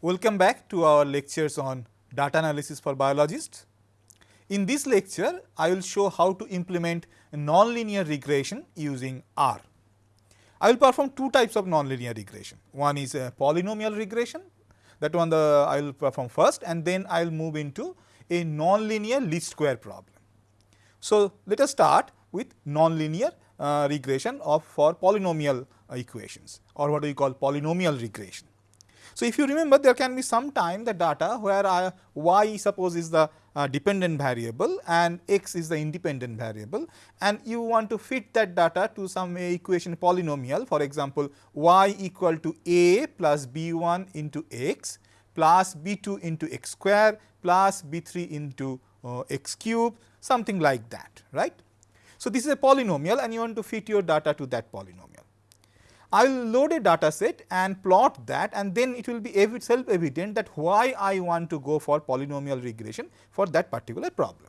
Welcome back to our lectures on data analysis for biologists. In this lecture, I will show how to implement a nonlinear regression using R. I will perform two types of nonlinear regression. One is a polynomial regression that one the I will perform first and then I will move into a nonlinear least square problem. So, let us start with nonlinear uh, regression of for polynomial uh, equations or what we call polynomial regression. So, if you remember there can be some time the data where I, y suppose is the uh, dependent variable and x is the independent variable and you want to fit that data to some equation polynomial for example, y equal to a plus b 1 into x plus b 2 into x square plus b 3 into uh, x cube something like that right. So, this is a polynomial and you want to fit your data to that polynomial. I will load a data set and plot that and then it will be self evident that why I want to go for polynomial regression for that particular problem.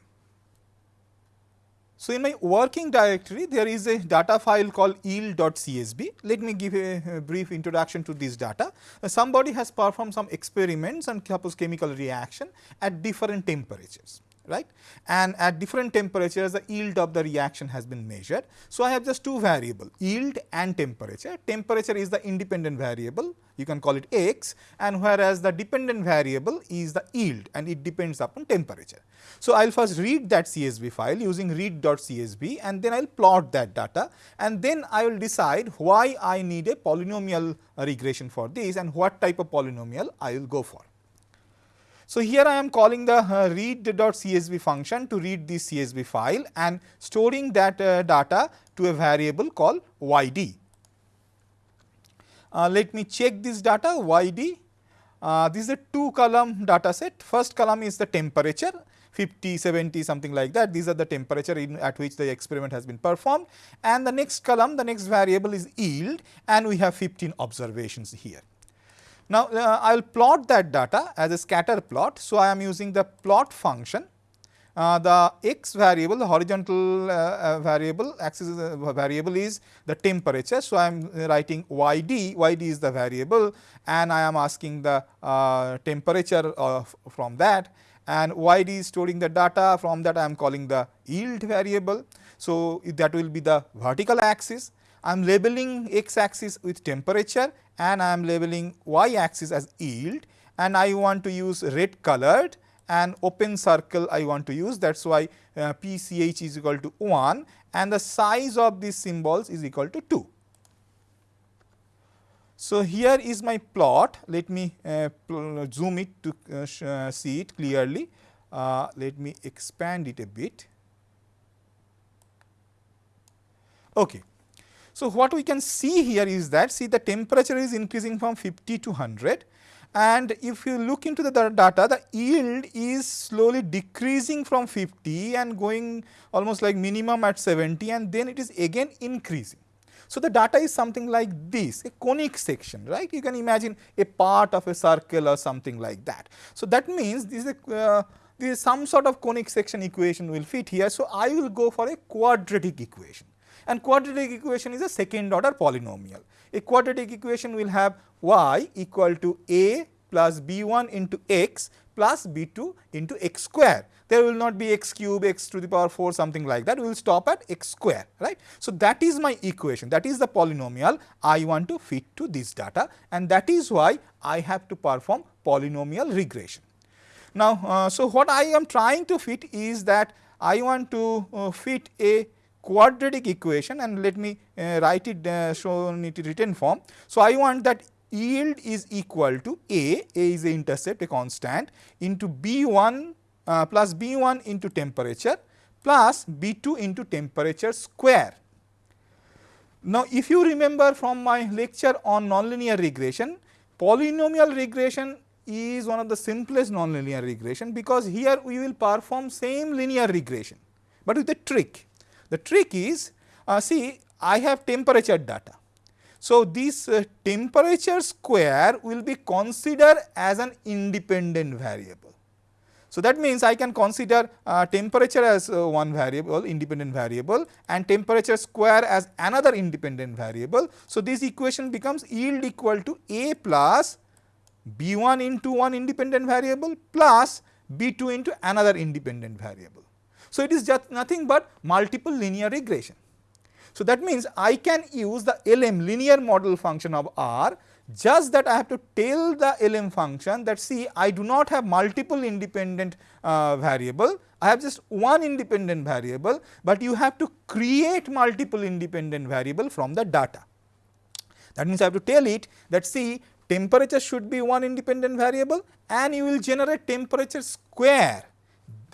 So, in my working directory there is a data file called yield.csv. Let me give a, a brief introduction to this data. Uh, somebody has performed some experiments on suppose chemical reaction at different temperatures right and at different temperatures the yield of the reaction has been measured. So, I have just two variable yield and temperature. Temperature is the independent variable you can call it x and whereas the dependent variable is the yield and it depends upon temperature. So, I will first read that CSV file using read.csv and then I will plot that data and then I will decide why I need a polynomial regression for this and what type of polynomial I will go for. So, here I am calling the uh, read.csv function to read this CSV file and storing that uh, data to a variable called yd. Uh, let me check this data yd. Uh, this is a two column data set. First column is the temperature 50, 70 something like that. These are the temperature in, at which the experiment has been performed and the next column the next variable is yield and we have 15 observations here. Now, uh, I will plot that data as a scatter plot. So, I am using the plot function. Uh, the x variable, the horizontal uh, uh variable axis uh, variable is the temperature. So, I am writing yd, yd is the variable and I am asking the uh, temperature from that and yd is storing the data from that I am calling the yield variable. So, that will be the vertical axis I am labeling x axis with temperature and I am labeling y axis as yield and I want to use red colored and open circle I want to use that is why uh, PCH is equal to 1 and the size of these symbols is equal to 2. So, here is my plot let me uh, zoom it to uh, uh, see it clearly uh, let me expand it a bit. Okay. So, what we can see here is that see the temperature is increasing from 50 to 100 and if you look into the data the yield is slowly decreasing from 50 and going almost like minimum at 70 and then it is again increasing. So, the data is something like this a conic section right you can imagine a part of a circle or something like that. So, that means this is a uh, this is some sort of conic section equation will fit here. So, I will go for a quadratic equation and quadratic equation is a second order polynomial. A quadratic equation will have y equal to a plus b1 into x plus b2 into x square. There will not be x cube, x to the power 4 something like that, we will stop at x square right. So, that is my equation that is the polynomial I want to fit to this data and that is why I have to perform polynomial regression. Now, uh, so what I am trying to fit is that I want to uh, fit a quadratic equation and let me uh, write it uh, show it written form. So, I want that yield is equal to A, A is the intercept a constant into B1 uh, plus B1 into temperature plus B2 into temperature square. Now, if you remember from my lecture on nonlinear regression, polynomial regression is one of the simplest nonlinear regression because here we will perform same linear regression, but with a trick. The trick is uh, see I have temperature data. So, this uh, temperature square will be considered as an independent variable. So, that means I can consider uh, temperature as uh, one variable independent variable and temperature square as another independent variable. So, this equation becomes yield equal to A plus b1 into one independent variable plus b2 into another independent variable. So, it is just nothing but multiple linear regression. So, that means I can use the LM linear model function of R just that I have to tell the LM function that see I do not have multiple independent uh, variable, I have just one independent variable, but you have to create multiple independent variable from the data. That means I have to tell it that see temperature should be one independent variable and you will generate temperature square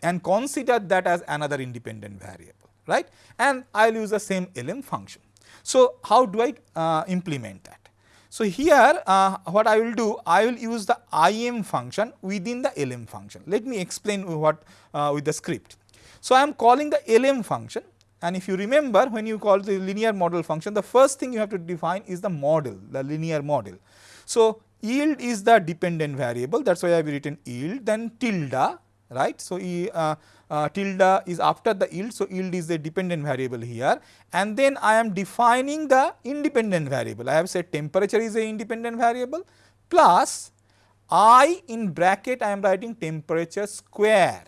and consider that as another independent variable right and I will use the same LM function. So, how do I uh, implement that? So, here uh, what I will do I will use the IM function within the LM function. Let me explain what uh, with the script. So, I am calling the LM function and if you remember when you call the linear model function the first thing you have to define is the model the linear model. So, yield is the dependent variable that is why I have written yield then tilde right. So, uh, uh, tilde is after the yield. So, yield is a dependent variable here and then I am defining the independent variable. I have said temperature is a independent variable plus I in bracket I am writing temperature square.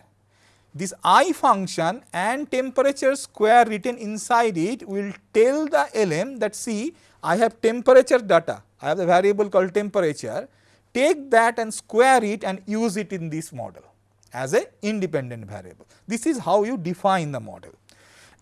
This I function and temperature square written inside it will tell the LM that see I have temperature data, I have the variable called temperature, take that and square it and use it in this model as a independent variable. This is how you define the model.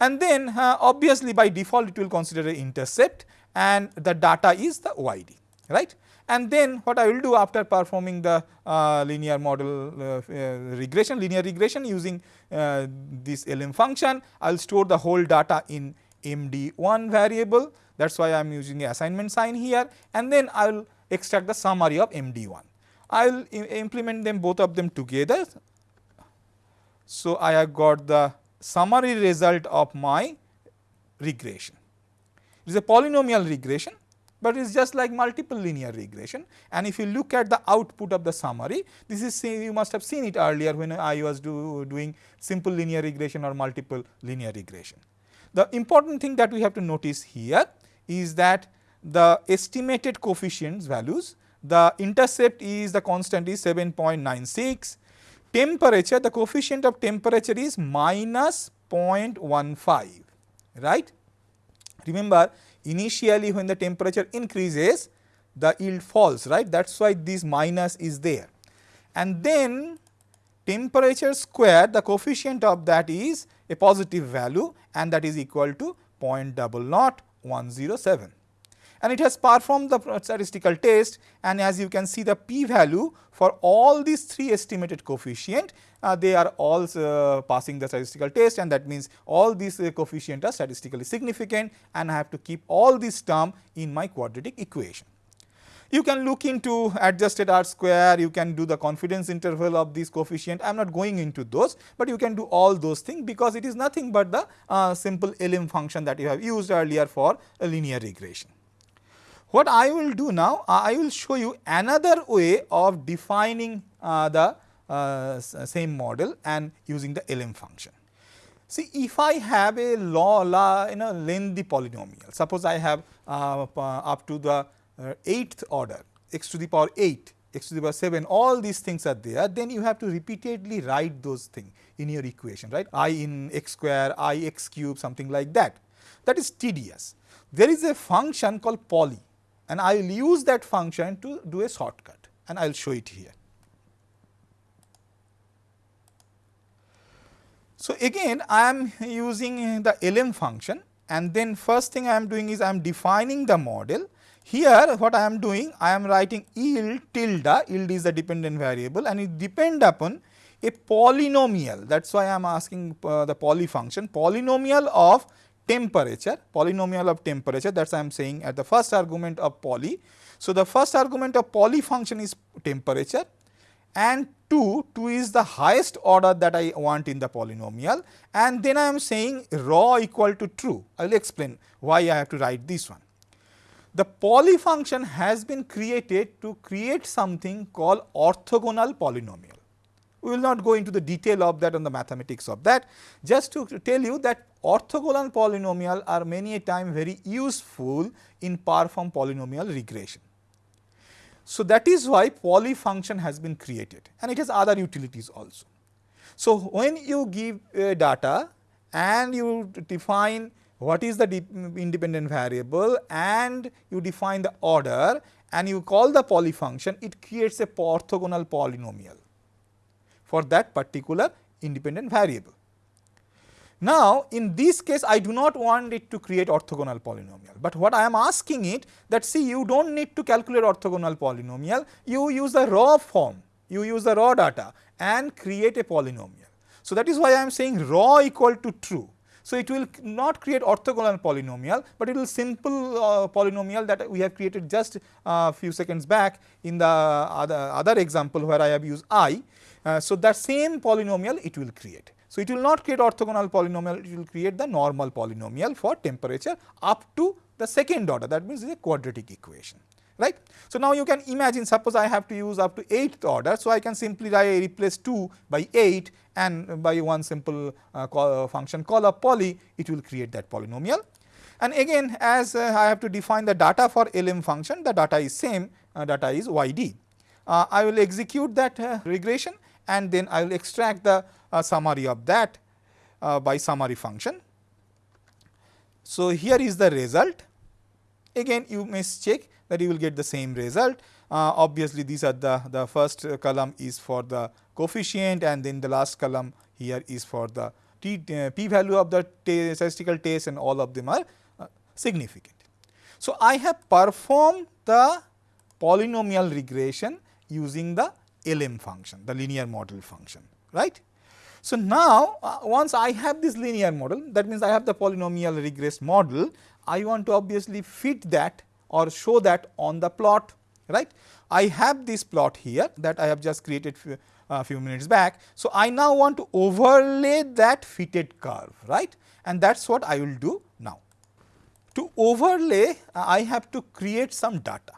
And then uh, obviously by default it will consider an intercept and the data is the YD right. And then what I will do after performing the uh, linear model uh, uh regression, linear regression using uh, this LM function, I will store the whole data in MD1 variable that is why I am using the assignment sign here and then I will extract the summary of MD1. I will implement them both of them together so, I have got the summary result of my regression. It is a polynomial regression, but it is just like multiple linear regression and if you look at the output of the summary, this is you must have seen it earlier when I was do, doing simple linear regression or multiple linear regression. The important thing that we have to notice here is that the estimated coefficients values, the intercept is the constant is 7.96, temperature the coefficient of temperature is minus 0.15 right. Remember initially when the temperature increases the yield falls right? That is why this minus is there. And then temperature square the coefficient of that is a positive value and that is equal to 0.00107 and it has performed the statistical test. And as you can see the p value for all these three estimated coefficient uh, they are all uh, passing the statistical test. And that means all these uh, coefficient are statistically significant. And I have to keep all these term in my quadratic equation. You can look into adjusted R square, you can do the confidence interval of this coefficient, I am not going into those, but you can do all those things because it is nothing but the uh, simple LM function that you have used earlier for linear regression. What I will do now, I will show you another way of defining uh, the uh, same model and using the LM function. See if I have a law, you know lengthy polynomial, suppose I have uh, up to the 8th uh, order x to the power 8, x to the power 7 all these things are there then you have to repeatedly write those things in your equation right i in x square i x cube something like that that is tedious. There is a function called poly and I will use that function to do a shortcut and I will show it here. So, again I am using the LM function and then first thing I am doing is I am defining the model. Here what I am doing I am writing yield tilde, yield is the dependent variable and it depend upon a polynomial that is why I am asking uh, the poly function polynomial of temperature, polynomial of temperature that is I am saying at the first argument of poly. So, the first argument of poly function is temperature and 2, 2 is the highest order that I want in the polynomial and then I am saying raw equal to true. I will explain why I have to write this one. The poly function has been created to create something called orthogonal polynomial. We will not go into the detail of that and the mathematics of that, just to tell you that orthogonal polynomial are many a time very useful in perform polynomial regression. So, that is why poly function has been created and it has other utilities also. So, when you give uh, data and you define what is the independent variable and you define the order and you call the poly function, it creates a orthogonal polynomial for that particular independent variable. Now, in this case I do not want it to create orthogonal polynomial, but what I am asking it that see you do not need to calculate orthogonal polynomial, you use the raw form, you use the raw data and create a polynomial. So, that is why I am saying raw equal to true. So, it will not create orthogonal polynomial, but it will simple uh, polynomial that we have created just a uh, few seconds back in the other, other example where I have used i. Uh, so, that same polynomial it will create. So, it will not create orthogonal polynomial, it will create the normal polynomial for temperature up to the second order that means it is a quadratic equation right. So, now you can imagine suppose I have to use up to 8th order. So, I can simply replace 2 by 8 and by one simple uh, call, uh, function call of poly it will create that polynomial. And again as uh, I have to define the data for LM function the data is same uh, data is YD. Uh, I will execute that uh, regression and then I will extract the summary of that by summary function. So, here is the result again you must check that you will get the same result. Uh, obviously, these are the, the first column is for the coefficient and then the last column here is for the uh, p value of the statistical test and all of them are uh, significant. So, I have performed the polynomial regression using the LM function, the linear model function, right. So, now uh, once I have this linear model that means I have the polynomial regress model, I want to obviously fit that or show that on the plot right. I have this plot here that I have just created few, uh, few minutes back. So, I now want to overlay that fitted curve right and that is what I will do now. To overlay uh, I have to create some data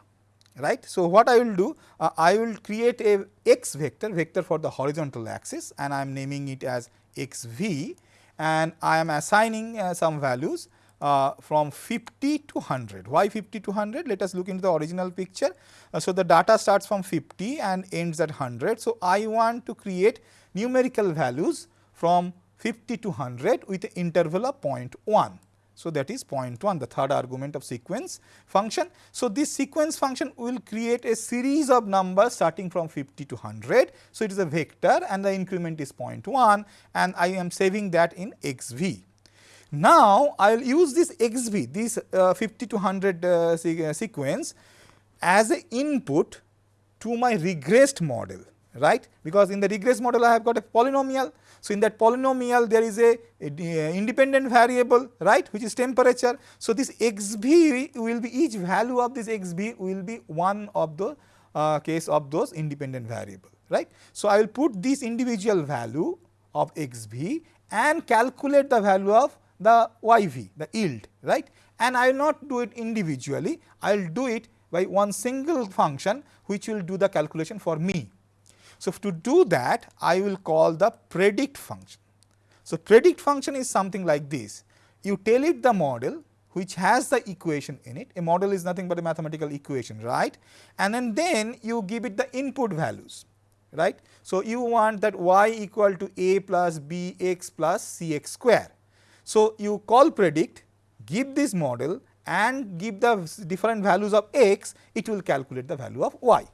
right. So, what I will do uh, I will create a x vector vector for the horizontal axis and I am naming it as x v and I am assigning uh, some values uh, from 50 to 100. Why 50 to 100? Let us look into the original picture. Uh, so, the data starts from 50 and ends at 100. So, I want to create numerical values from 50 to 100 with the interval of 0.1. So, that is 0.1 the third argument of sequence function. So, this sequence function will create a series of numbers starting from 50 to 100. So, it is a vector and the increment is 0.1 and I am saving that in xv. Now, I will use this xv this uh, 50 to 100 uh, se uh, sequence as an input to my regressed model right because in the regress model I have got a polynomial. So, in that polynomial there is a, a, a, independent variable right which is temperature. So, this xv will be each value of this xv will be one of the uh, case of those independent variable right. So, I will put this individual value of xv and calculate the value of the YV, the yield, right. And I will not do it individually, I will do it by one single function which will do the calculation for me. So, to do that I will call the predict function. So, predict function is something like this, you tell it the model which has the equation in it, a model is nothing but a mathematical equation, right. And then, then you give it the input values, right. So, you want that y equal to a plus b x plus c x square so, you call predict, give this model and give the different values of x, it will calculate the value of y.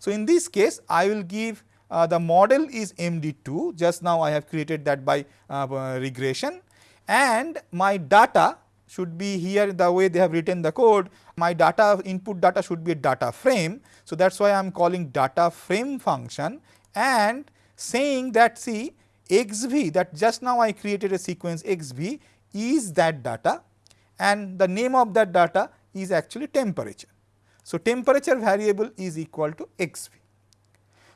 So, in this case I will give uh, the model is MD2 just now I have created that by uh, regression and my data should be here the way they have written the code my data input data should be a data frame. So, that is why I am calling data frame function and saying that see xv that just now I created a sequence xv is that data and the name of that data is actually temperature. So, temperature variable is equal to xv.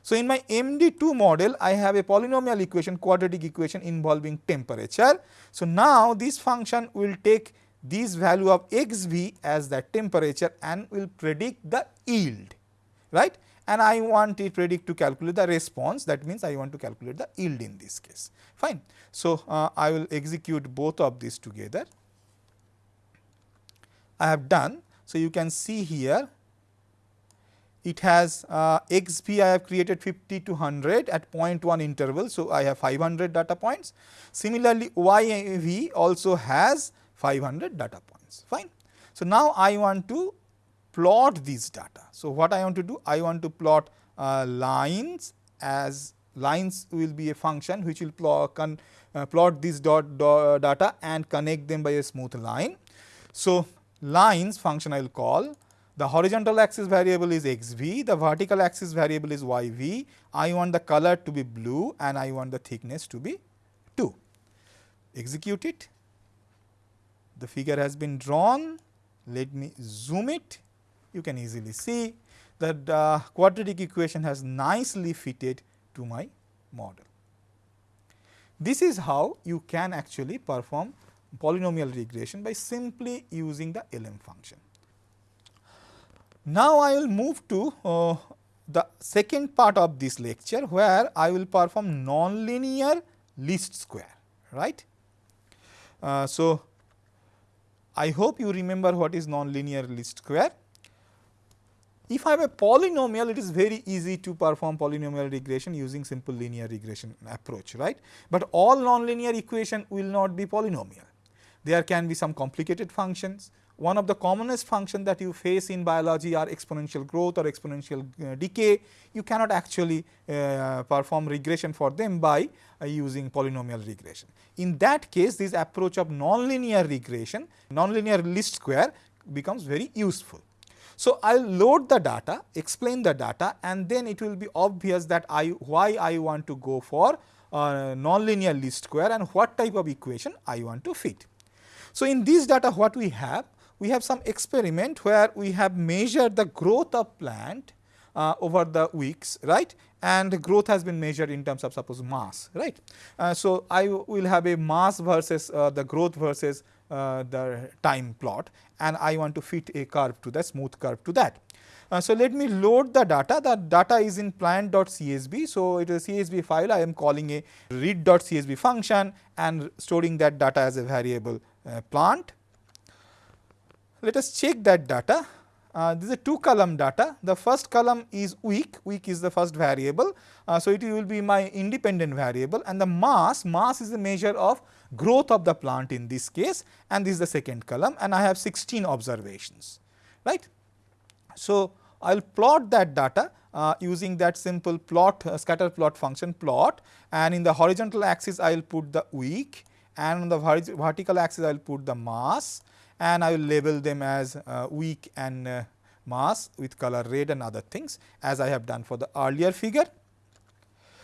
So, in my MD2 model I have a polynomial equation quadratic equation involving temperature. So, now this function will take this value of xv as that temperature and will predict the yield right and I want it predict to calculate the response that means I want to calculate the yield in this case fine. So, uh, I will execute both of these together. I have done. So, you can see here it has uh, I have created 50 to 100 at 0.1 interval. So, I have 500 data points. Similarly, yv also has 500 data points fine. So, now I want to plot these data. So, what I want to do? I want to plot uh, lines as lines will be a function which will plot, uh, plot this dot, dot data and connect them by a smooth line. So, lines function I will call the horizontal axis variable is xv, the vertical axis variable is yv. I want the color to be blue and I want the thickness to be 2. Execute it. The figure has been drawn. Let me zoom it. You can easily see that the quadratic equation has nicely fitted to my model. This is how you can actually perform polynomial regression by simply using the LM function. Now, I will move to uh, the second part of this lecture where I will perform nonlinear least square right. Uh, so, I hope you remember what is nonlinear least square. If I have a polynomial, it is very easy to perform polynomial regression using simple linear regression approach, right. But all nonlinear equation will not be polynomial. There can be some complicated functions, one of the commonest function that you face in biology are exponential growth or exponential uh, decay. You cannot actually uh, perform regression for them by uh, using polynomial regression. In that case, this approach of nonlinear regression, nonlinear least square becomes very useful. So, I will load the data, explain the data and then it will be obvious that I why I want to go for uh, nonlinear least square and what type of equation I want to fit. So, in this data what we have we have some experiment where we have measured the growth of plant uh, over the weeks right and growth has been measured in terms of suppose mass right. Uh, so, I will have a mass versus uh, the growth versus uh, the time plot and I want to fit a curve to the smooth curve to that. Uh, so, let me load the data the data is in plant.csv. So, it is a CSV file I am calling a read.csv function and storing that data as a variable uh, plant let us check that data. Uh, this is a two column data. The first column is week, week is the first variable. Uh, so, it will be my independent variable and the mass, mass is the measure of growth of the plant in this case and this is the second column and I have 16 observations, right. So, I will plot that data uh, using that simple plot uh, scatter plot function plot and in the horizontal axis I will put the week and on the vertical axis I will put the mass and I will label them as uh, week and uh, mass with color red and other things as I have done for the earlier figure.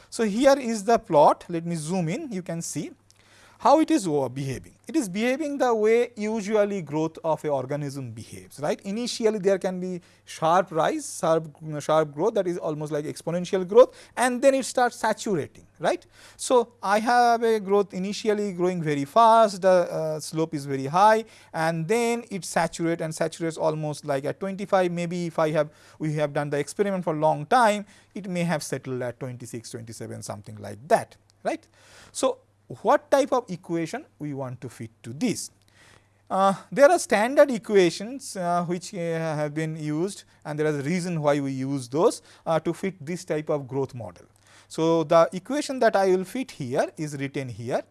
So, here is the plot let me zoom in you can see how it is behaving. It is behaving the way usually growth of a organism behaves, right. Initially there can be sharp rise, sharp, sharp growth that is almost like exponential growth and then it starts saturating, right. So, I have a growth initially growing very fast, the uh, slope is very high and then it saturates and saturates almost like at 25 maybe if I have we have done the experiment for long time, it may have settled at 26, 27 something like that, right. So, what type of equation we want to fit to this. Uh, there are standard equations uh, which uh, have been used and there is a reason why we use those uh, to fit this type of growth model. So, the equation that I will fit here is written here.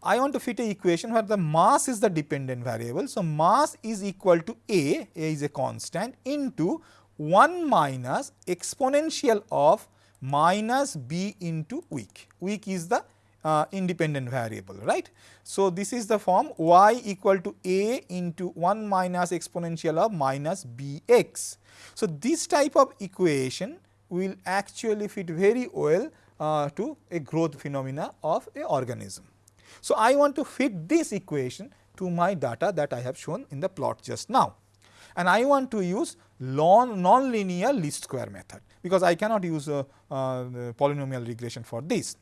I want to fit a equation where the mass is the dependent variable. So, mass is equal to A, A is a constant into 1 minus exponential of minus b into week. Week is the uh, independent variable, right. So, this is the form y equal to a into 1 minus exponential of minus bx. So, this type of equation will actually fit very well uh, to a growth phenomena of a organism. So, I want to fit this equation to my data that I have shown in the plot just now and I want to use non-linear least square method because I cannot use uh, uh, a, a polynomial regression for this.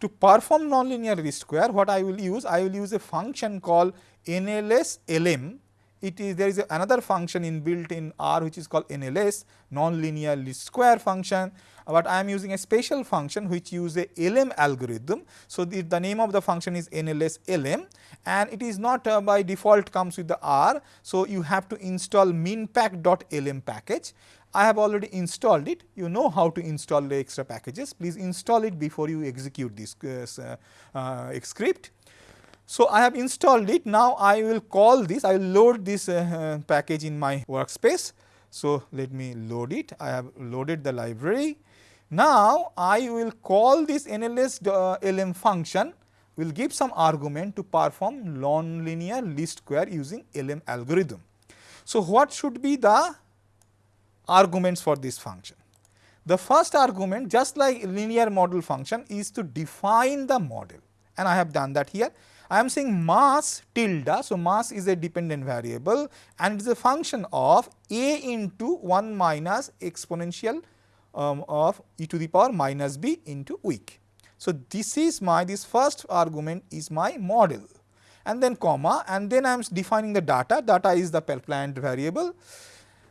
To perform non-linear least square what I will use? I will use a function called NLS LM it is there is another function inbuilt in R which is called NLS non-linear least square function but I am using a special function which use a LM algorithm. So, the, the name of the function is NLS LM and it is not uh, by default comes with the R. So, you have to install minpack.lm package. I have already installed it. You know how to install the extra packages. Please install it before you execute this uh, uh, script. So, I have installed it. Now, I will call this, I will load this uh, uh, package in my workspace. So, let me load it. I have loaded the library. Now, I will call this NLS uh, LM function will give some argument to perform nonlinear least square using LM algorithm. So, what should be the arguments for this function? The first argument just like linear model function is to define the model and I have done that here. I am saying mass tilde. So, mass is a dependent variable and it is a function of a into 1 minus exponential um, of e to the power minus b into week. So, this is my this first argument is my model and then comma and then I am defining the data, data is the plant variable.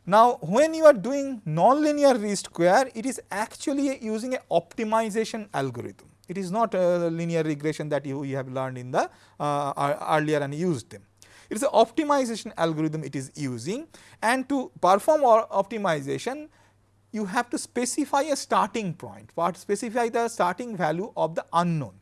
Now, when you are doing nonlinear least square, it is actually using a optimization algorithm. It is not a linear regression that you, you have learned in the uh, earlier and used them. It is an optimization algorithm it is using and to perform our optimization you have to specify a starting point, what specify the starting value of the unknown.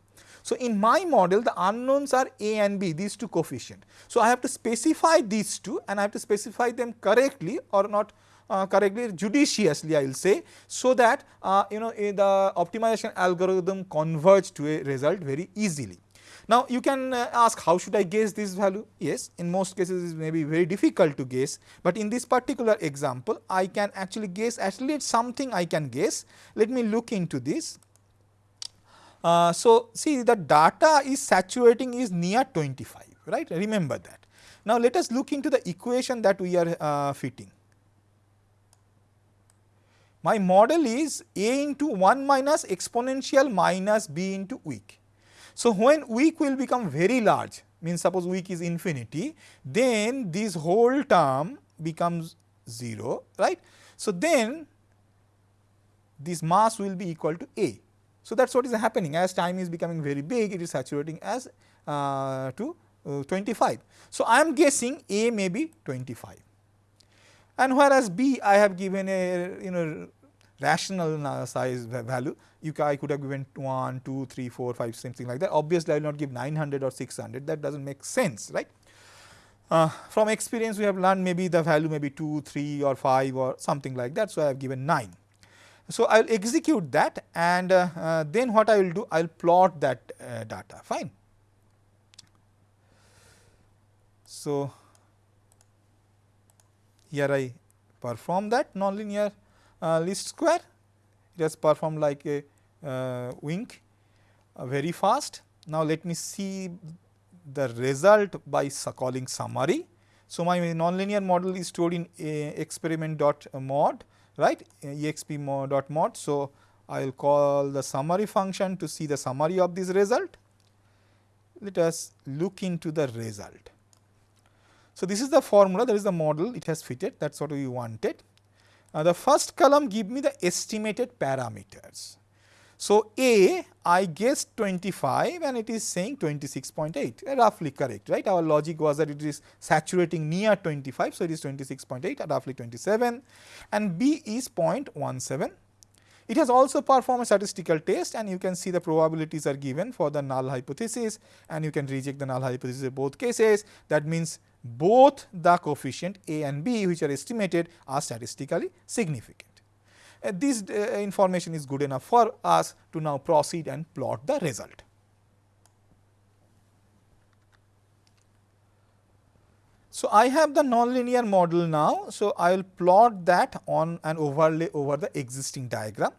So, in my model the unknowns are a and b these two coefficient. So, I have to specify these two and I have to specify them correctly or not uh, correctly judiciously I will say so that uh, you know the optimization algorithm converge to a result very easily. Now, you can uh, ask how should I guess this value? Yes, in most cases it may be very difficult to guess, but in this particular example I can actually guess at least something I can guess. Let me look into this. Uh, so, see the data is saturating is near 25 right remember that. Now, let us look into the equation that we are uh, fitting. My model is a into 1 minus exponential minus b into week. So, when week will become very large means suppose week is infinity then this whole term becomes 0 right. So, then this mass will be equal to A. So, that is what is happening as time is becoming very big it is saturating as uh, to uh, 25. So, I am guessing A may be 25 and whereas B I have given a you know rational uh, size value you I could have given 1, 2, 3, 4, 5 something like that. Obviously, I will not give 900 or 600 that does not make sense right. Uh, from experience we have learned maybe the value may be 2, 3 or 5 or something like that. So, I have given 9. So, I will execute that and uh, uh, then what I will do I will plot that uh, data fine. So, here I perform that nonlinear uh, least square it has performed like a uh, wink uh, very fast. Now, let me see the result by calling summary. So, my nonlinear model is stored in experiment dot mod right exp mod dot mod. So, I will call the summary function to see the summary of this result. Let us look into the result. So, this is the formula that is the model it has fitted that is what we wanted. Uh, the first column give me the estimated parameters. So, A I guessed 25 and it is saying 26.8 uh, roughly correct right our logic was that it is saturating near 25. So, it is 26.8 roughly 27 and B is 0.17. It has also performed a statistical test and you can see the probabilities are given for the null hypothesis and you can reject the null hypothesis in both cases that means both the coefficient A and B which are estimated are statistically significant. Uh, this uh, information is good enough for us to now proceed and plot the result. So, I have the nonlinear model now. So, I will plot that on an overlay over the existing diagram.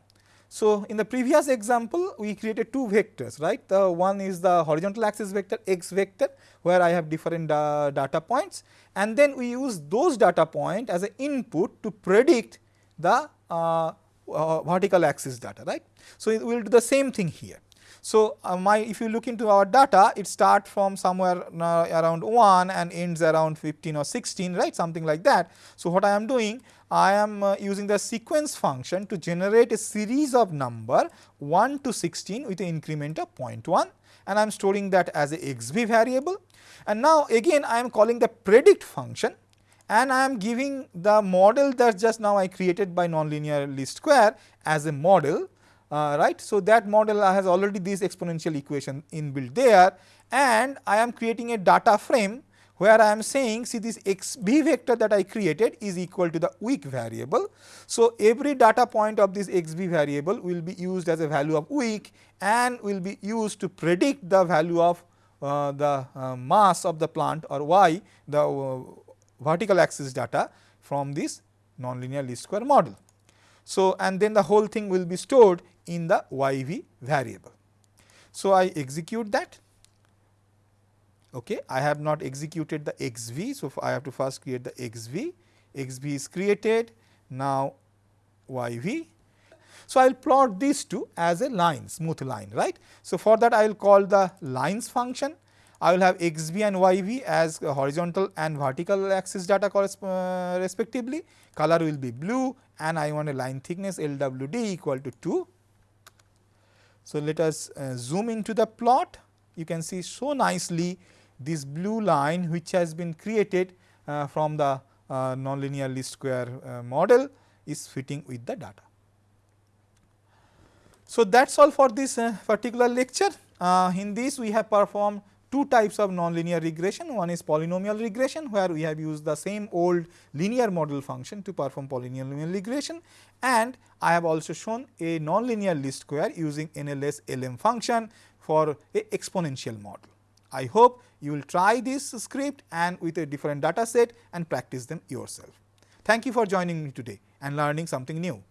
So, in the previous example we created two vectors right the one is the horizontal axis vector x vector where I have different uh, data points and then we use those data point as an input to predict the vertical axis data right. So, we will do the same thing here. So, uh, my if you look into our data it starts from somewhere uh, around 1 and ends around 15 or 16 right something like that. So, what I am doing I am uh, using the sequence function to generate a series of number 1 to 16 with an increment of 0.1 and I am storing that as a variable. And now again I am calling the predict function and I am giving the model that just now I created by nonlinear least square as a model uh, right. So, that model has already this exponential equation inbuilt there and I am creating a data frame where I am saying see this x v vector that I created is equal to the week variable. So, every data point of this x v variable will be used as a value of week and will be used to predict the value of uh, the uh, mass of the plant or y the uh, vertical axis data from this nonlinear least square model. So, and then the whole thing will be stored in the yv variable. So, I execute that. Okay. I have not executed the xv. So, I have to first create the xv, xv is created, now yv. So, I will plot these two as a line, smooth line, right. So, for that I will call the lines function. I will have x v and y b as horizontal and vertical axis data uh, respectively. Color will be blue and I want a line thickness LWD equal to 2 so, let us uh, zoom into the plot. You can see so nicely this blue line which has been created uh, from the uh, nonlinear least square uh, model is fitting with the data. So, that is all for this particular lecture. Uh, in this we have performed two types of nonlinear regression. One is polynomial regression where we have used the same old linear model function to perform polynomial regression and I have also shown a nonlinear least square using NLS LM function for a exponential model. I hope you will try this script and with a different data set and practice them yourself. Thank you for joining me today and learning something new.